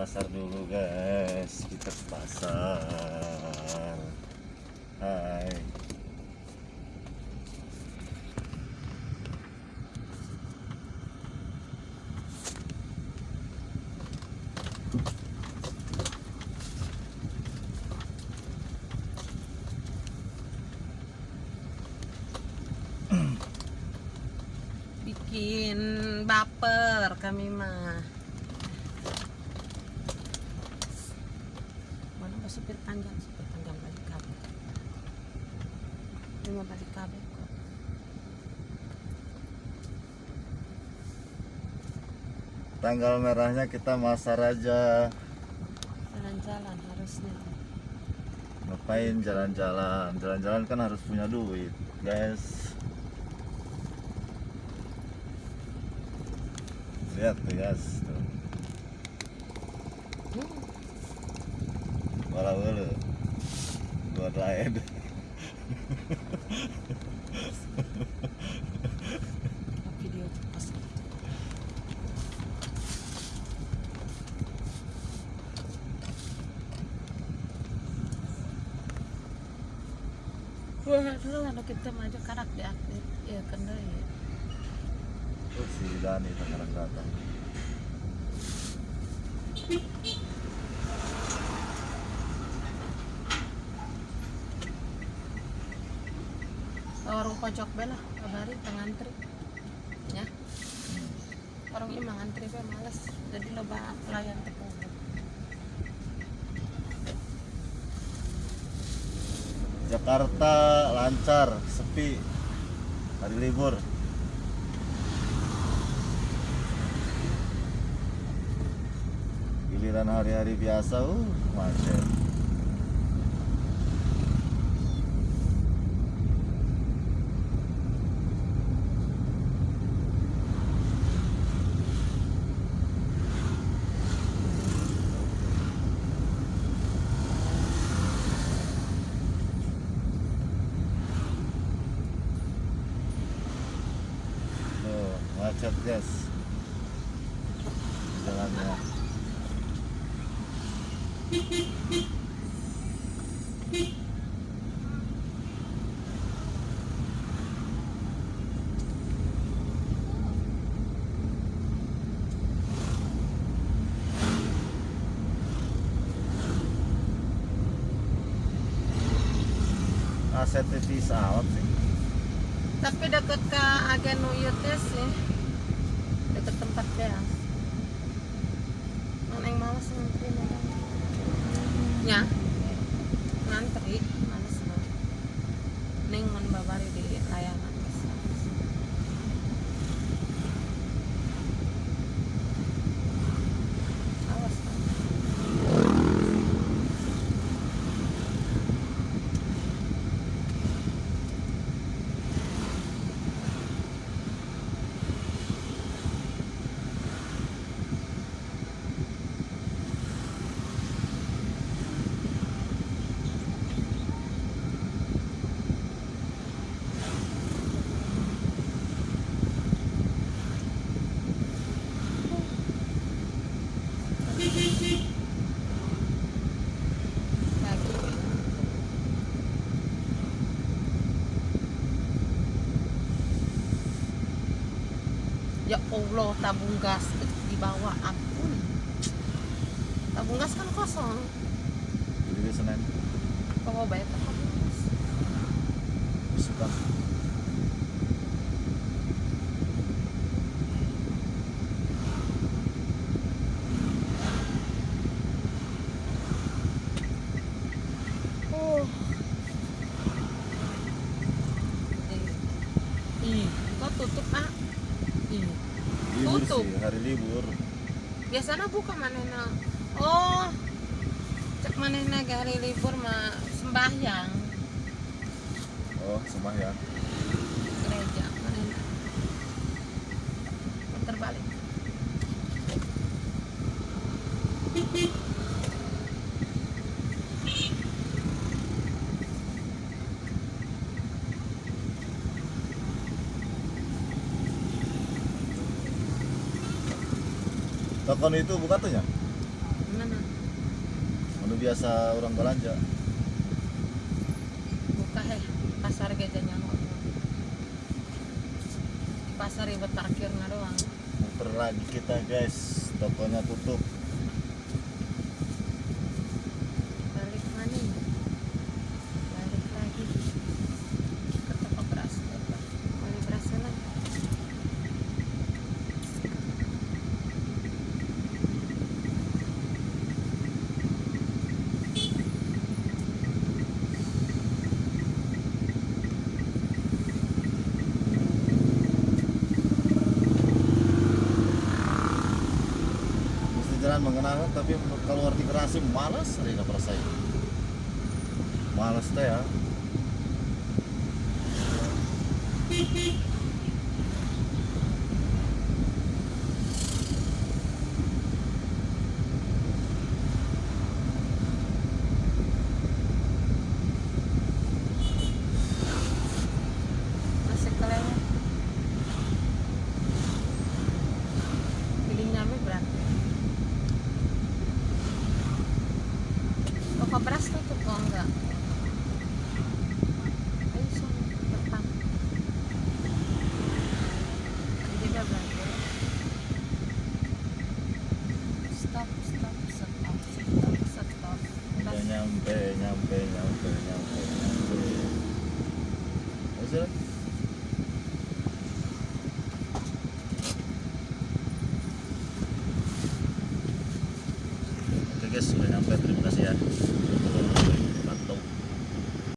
pasar dulu guys. Kita ke pasar. Hai. Bikin baper kami mah mana pas supir tanggal supir tanggal balik kabel mah balik kabel kok. Tanggal merahnya kita masar aja. Jalan-jalan harusnya. Ngapain jalan-jalan? Jalan-jalan kan harus punya duit guys. Lihat tuh guys tuh. hmm. Walau lu buat lain video pas Wah, dulu kalau kita maju karak diaktif, ya kan deh. ya. Tuh si Dani datang pojok bela, kabari ngantri. Ya. Warung ini ngantri be males, jadi loba pelayan tepung. Jakarta lancar sepi hari libur giliran hari-hari biasa uh macet Guys jalannya. Sih. Tapi deket ke agen Uyutnya sih, deket tempat beas. Mana yang males ngantri mana? Ya, ngantri males banget. Neng mun babari di layanan. Awas kan. Lagi. Ya Allah, tabung gas di bawah ampun. Tabung gas kan kosong. jadi di Senin Kok mau bayar tabung gas? suka Oh. Ih, kok tutup ah? Ih, libur Tutup. sih hari libur biasanya buka manehna. Oh, cek manehna ge hari libur mah sembahyang oh sembahyang gereja manehna. Puter Tokon itu buka tuh ya? Mana? Anu biasa orang belanja. Buka heh. Pasar gajahnya Di pasar ribet parkirnya doang. Muter lagi kita guys. Tokonya tutup. Balik mana ya? Balik lagi. Ke toko beras. Beli beras lagi. Mengenangan tapi kalau arti kerasi malas yang perasa Malas teh ya. Abraço com Tuponga. Ay, so, patang. Hindi na ba? Stop, stop, stop, stop, stop, stop. Nyampe, nyampe, nyampe, nyampe.